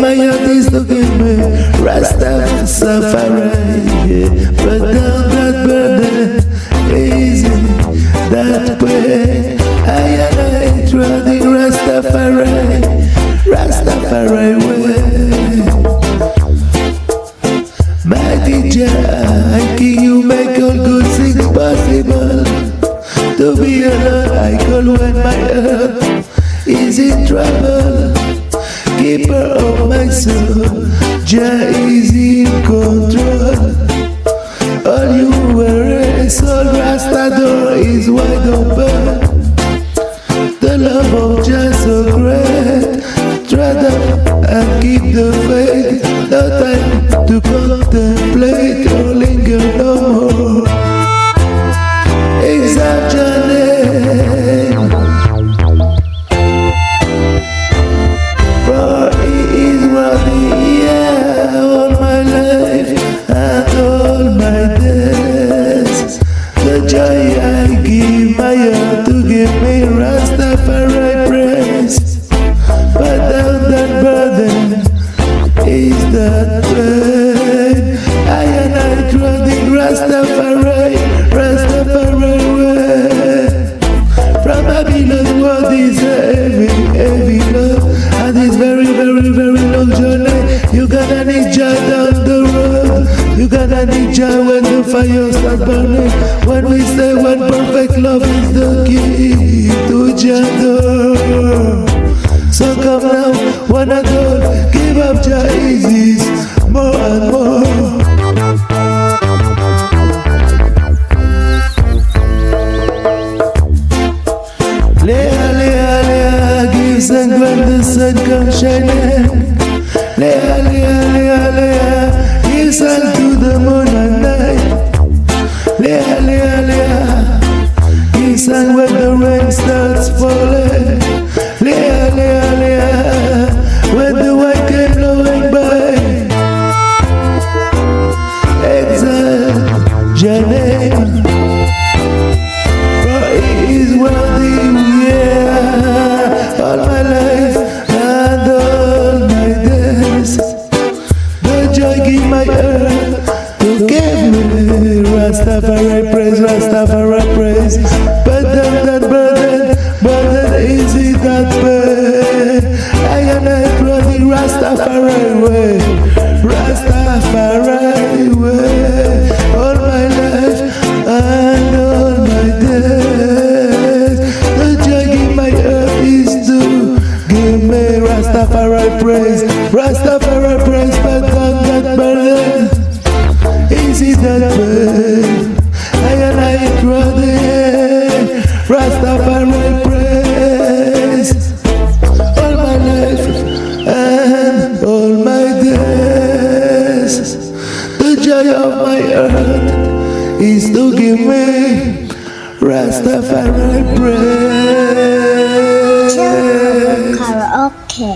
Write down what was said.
my heart is to give me Rastafari yeah. But down that burden easy that way I and I trotting Rastafari Rastafari way Mighty Jah, I can you make all good things possible To be alone, I call when my heart is in trouble Keeper of my soul, Jah is in control All you worry, soul Rasta door is wide open? The love of Jah so great Tread up and keep the faith No time to contemplate or linger no more that pain. I and I trusting Rastafari, Rastafari. From Babylon, what is heavy, heavy love? And this very, very, very long journey. You gotta need Jah down the road. You gotta need Jah when the fire starts burning. When we say when perfect love is the key to door. So come now, one and all, up Jah easy, more and more. Leah, Leah, Leah, give thanks when the sun comes shining. Leah, Leah, Leah, Leah, give thanks to the moon and night. Leah, Leah, Leah, give thanks when the rain starts falling. Name. For he is worthy, yeah, all my life and all my. The joy give my earth to give me Rastafari praise, Rastafari praise. But down that burden. Easy that way. I and I trotting Rastafari praise all my life and all my days. The joy of my heart is to give me Rastafari praise. Karaoke.